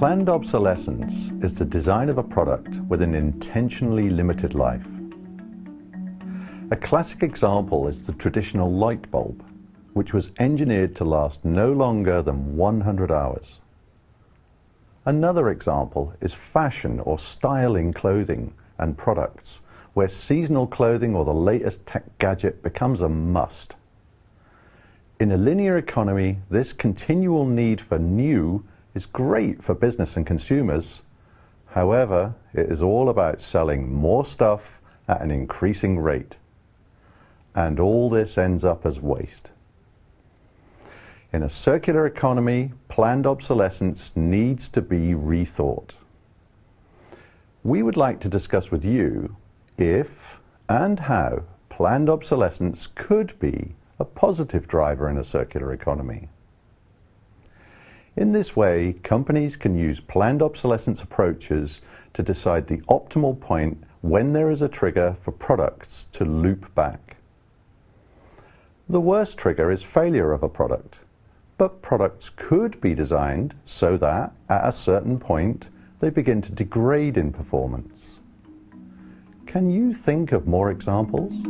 Planned obsolescence is the design of a product with an intentionally limited life. A classic example is the traditional light bulb, which was engineered to last no longer than 100 hours. Another example is fashion or styling clothing and products, where seasonal clothing or the latest tech gadget becomes a must. In a linear economy, this continual need for new is great for business and consumers. However, it is all about selling more stuff at an increasing rate. And all this ends up as waste. In a circular economy, planned obsolescence needs to be rethought. We would like to discuss with you if and how planned obsolescence could be a positive driver in a circular economy. In this way, companies can use planned obsolescence approaches to decide the optimal point when there is a trigger for products to loop back. The worst trigger is failure of a product, but products could be designed so that, at a certain point, they begin to degrade in performance. Can you think of more examples?